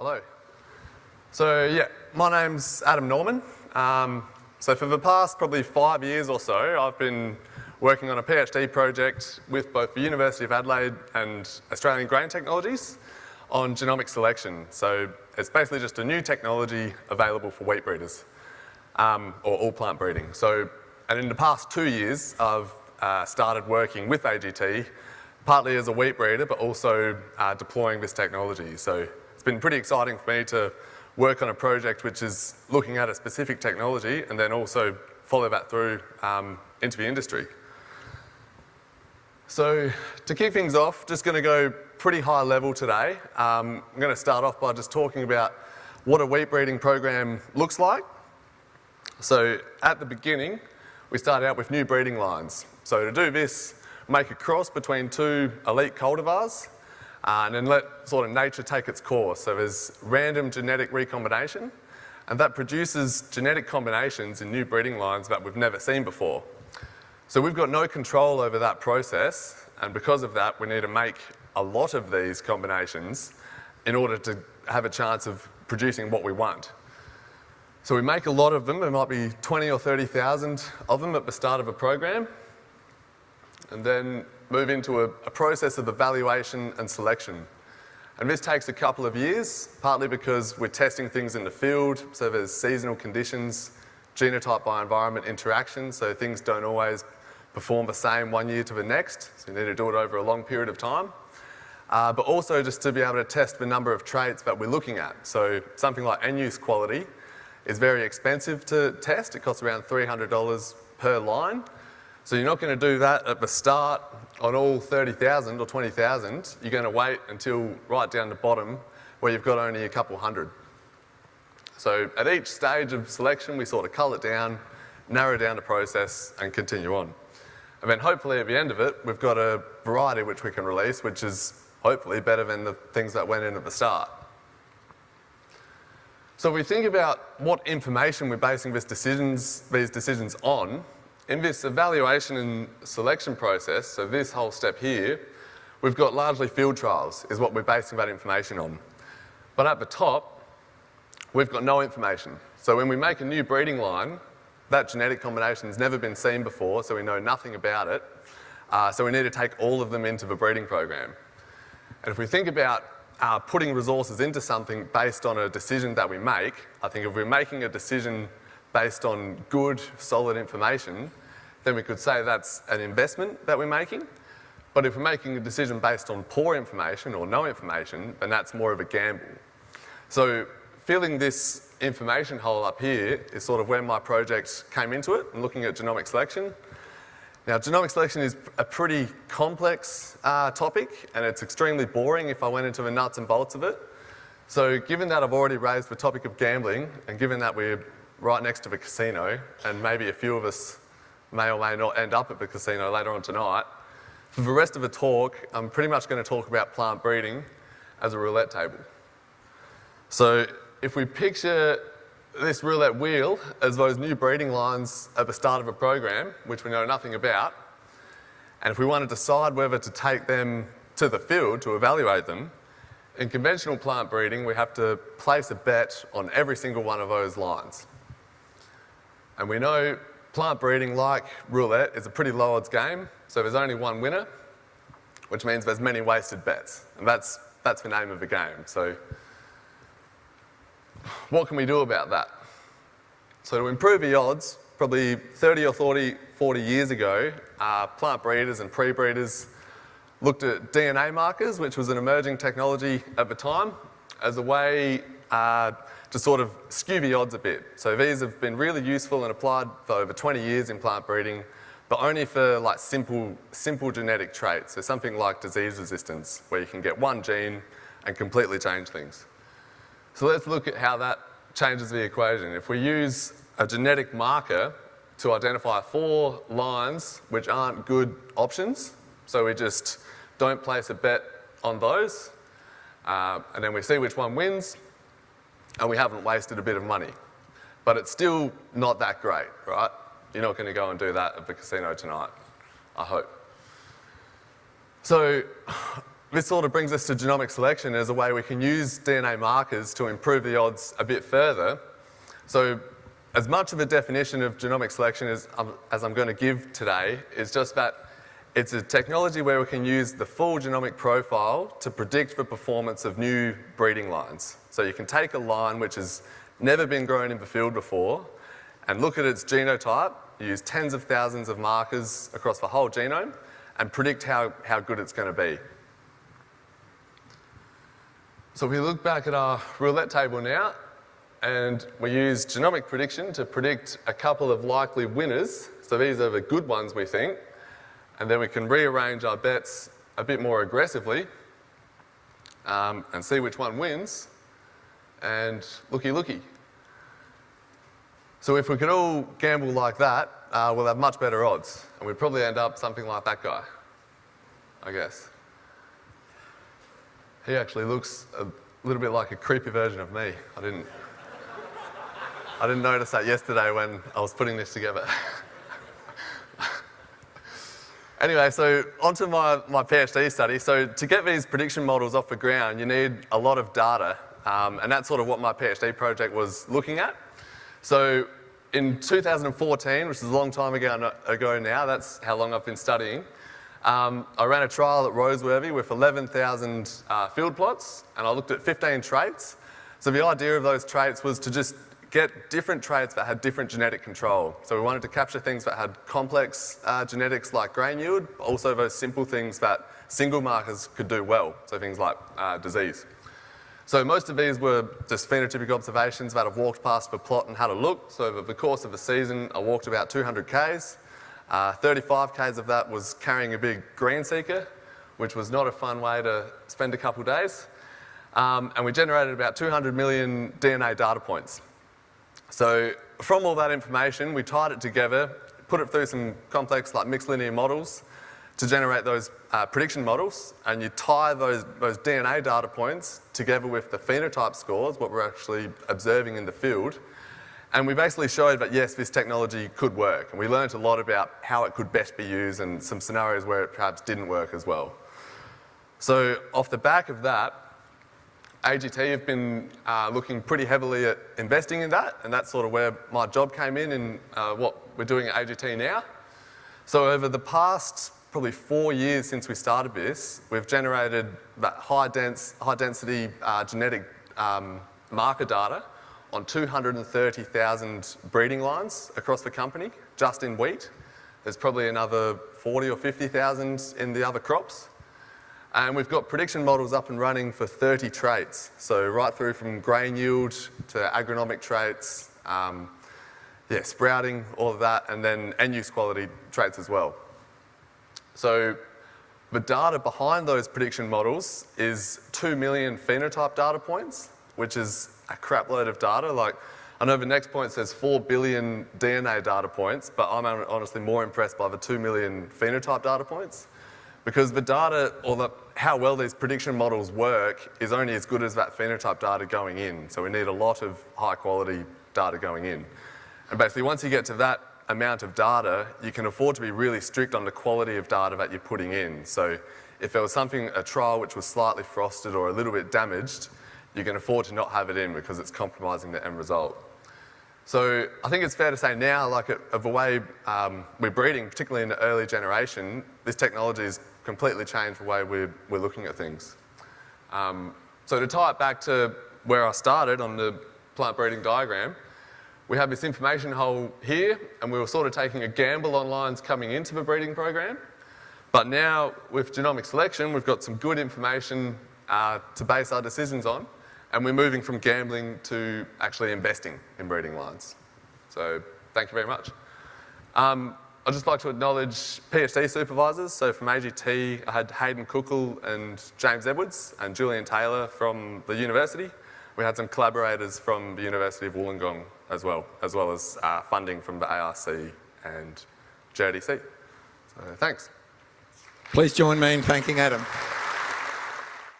Hello. So yeah, my name's Adam Norman. Um, so for the past probably five years or so, I've been working on a PhD project with both the University of Adelaide and Australian Grain Technologies on genomic selection. So it's basically just a new technology available for wheat breeders um, or all plant breeding. So, and in the past two years, I've uh, started working with AGT, partly as a wheat breeder, but also uh, deploying this technology. So it's been pretty exciting for me to work on a project which is looking at a specific technology and then also follow that through um, into the industry. So to kick things off, just going to go pretty high level today. Um, I'm going to start off by just talking about what a wheat breeding program looks like. So at the beginning, we start out with new breeding lines. So to do this, make a cross between two elite cultivars uh, and then let sort of nature take its course. So there's random genetic recombination and that produces genetic combinations in new breeding lines that we've never seen before. So we've got no control over that process and because of that we need to make a lot of these combinations in order to have a chance of producing what we want. So we make a lot of them, there might be 20 or 30,000 of them at the start of a program, and then move into a, a, process of evaluation and selection. And this takes a couple of years, partly because we're testing things in the field, so there's seasonal conditions, genotype by environment interaction, so things don't always perform the same one year to the next, so you need to do it over a long period of time. Uh, but also just to be able to test the number of traits that we're looking at. So something like end-use quality is very expensive to test. It costs around $300 per line. So you're not going to do that at the start on all 30,000 or 20,000. You're going to wait until right down the bottom where you've got only a couple hundred. So at each stage of selection, we sort of cull it down, narrow down the process and continue on. And then hopefully at the end of it, we've got a variety which we can release, which is hopefully better than the things that went in at the start. So if we think about what information we're basing this decisions, these decisions on, in this evaluation and selection process, so this whole step here, we've got largely field trials is what we're basing that information on. But at the top, we've got no information. So when we make a new breeding line, that genetic combination has never been seen before, so we know nothing about it. Uh, so we need to take all of them into the breeding program. And if we think about uh, putting resources into something based on a decision that we make, I think if we're making a decision based on good, solid information, then we could say that's an investment that we're making. But if we're making a decision based on poor information or no information, then that's more of a gamble. So filling this information hole up here is sort of where my project came into it and looking at genomic selection. Now, genomic selection is a pretty complex uh, topic and it's extremely boring if I went into the nuts and bolts of it. So given that I've already raised the topic of gambling and given that we're right next to the casino and maybe a few of us may or may not end up at the casino later on tonight, for the rest of the talk, I'm pretty much going to talk about plant breeding as a roulette table. So if we picture this roulette wheel as those new breeding lines at the start of a program, which we know nothing about, and if we want to decide whether to take them to the field to evaluate them, in conventional plant breeding, we have to place a bet on every single one of those lines. And we know plant breeding, like roulette, is a pretty low odds game, so there's only one winner, which means there's many wasted bets. And that's, that's the name of the game. So what can we do about that? So to improve the odds, probably 30 or 40, 40 years ago, uh, plant breeders and pre-breeders looked at DNA markers, which was an emerging technology at the time, as a way uh, to sort of skew the odds a bit. So these have been really useful and applied for over 20 years in plant breeding, but only for like simple, simple genetic traits. So something like disease resistance, where you can get one gene and completely change things. So let's look at how that changes the equation. If we use a genetic marker to identify four lines which aren't good options, so we just don't place a bet on those, uh, and then we see which one wins, and we haven't wasted a bit of money. But it's still not that great, right? You're not going to go and do that at the casino tonight, I hope. So this sort of brings us to genomic selection as a way we can use DNA markers to improve the odds a bit further. So as much of a definition of genomic selection as, um, as I'm going to give today is just that it's a technology where we can use the full genomic profile to predict the performance of new breeding lines. So you can take a line which has never been grown in the field before and look at its genotype, use tens of thousands of markers across the whole genome and predict how, how good it's going to be. So we look back at our roulette table now, and we use genomic prediction to predict a couple of likely winners. So these are the good ones, we think. And then we can rearrange our bets a bit more aggressively um, and see which one wins. And looky looky. So if we could all gamble like that, uh, we'll have much better odds. And we'd probably end up something like that guy, I guess. He actually looks a little bit like a creepy version of me. I didn't, I didn't notice that yesterday when I was putting this together. anyway, so onto my, my PhD study. So to get these prediction models off the ground, you need a lot of data. Um, and that's sort of what my PhD project was looking at. So in 2014, which is a long time ago, ago now, that's how long I've been studying, um, I ran a trial at Roseworthy with 11,000 uh, field plots and I looked at 15 traits. So the idea of those traits was to just get different traits that had different genetic control. So we wanted to capture things that had complex uh, genetics like grain yield, but also those simple things that single markers could do well, so things like uh, disease. So most of these were just phenotypic observations that I've walked past the plot and had a look. So over the course of the season, I walked about 200 Ks. Uh, 35 Ks of that was carrying a big GreenSeeker, which was not a fun way to spend a couple days. Um, and we generated about 200 million DNA data points. So from all that information, we tied it together, put it through some complex like mixed linear models to generate those uh, prediction models, and you tie those, those DNA data points together with the phenotype scores, what we're actually observing in the field, and we basically showed that yes, this technology could work. And we learned a lot about how it could best be used and some scenarios where it perhaps didn't work as well. So off the back of that, AGT have been uh, looking pretty heavily at investing in that, and that's sort of where my job came in and uh, what we're doing at AGT now. So over the past probably four years since we started this, we've generated that high, dense, high density uh, genetic um, marker data on 230,000 breeding lines across the company, just in wheat. There's probably another 40 or 50,000 in the other crops. And we've got prediction models up and running for 30 traits. So right through from grain yield to agronomic traits, um, yeah, sprouting, all of that, and then end use quality traits as well. So the data behind those prediction models is 2 million phenotype data points, which is a crap load of data. Like, I know the next point says 4 billion DNA data points, but I'm honestly more impressed by the 2 million phenotype data points. Because the data, or the, how well these prediction models work, is only as good as that phenotype data going in. So we need a lot of high quality data going in. And basically once you get to that amount of data, you can afford to be really strict on the quality of data that you're putting in. So if there was something, a trial which was slightly frosted or a little bit damaged, you can afford to not have it in because it's compromising the end result. So I think it's fair to say now, like of the way um, we're breeding, particularly in the early generation, this technology has completely changed the way we're, we're looking at things. Um, so to tie it back to where I started on the plant breeding diagram, we have this information hole here, and we were sort of taking a gamble on lines coming into the breeding program. But now, with genomic selection, we've got some good information uh, to base our decisions on and we're moving from gambling to actually investing in breeding lines. So thank you very much. Um, I'd just like to acknowledge PhD supervisors. So from AGT, I had Haydn Kuchel and James Edwards and Julian Taylor from the university. We had some collaborators from the University of Wollongong as well, as well as uh, funding from the ARC and GRDC. So thanks. Please join me in thanking Adam.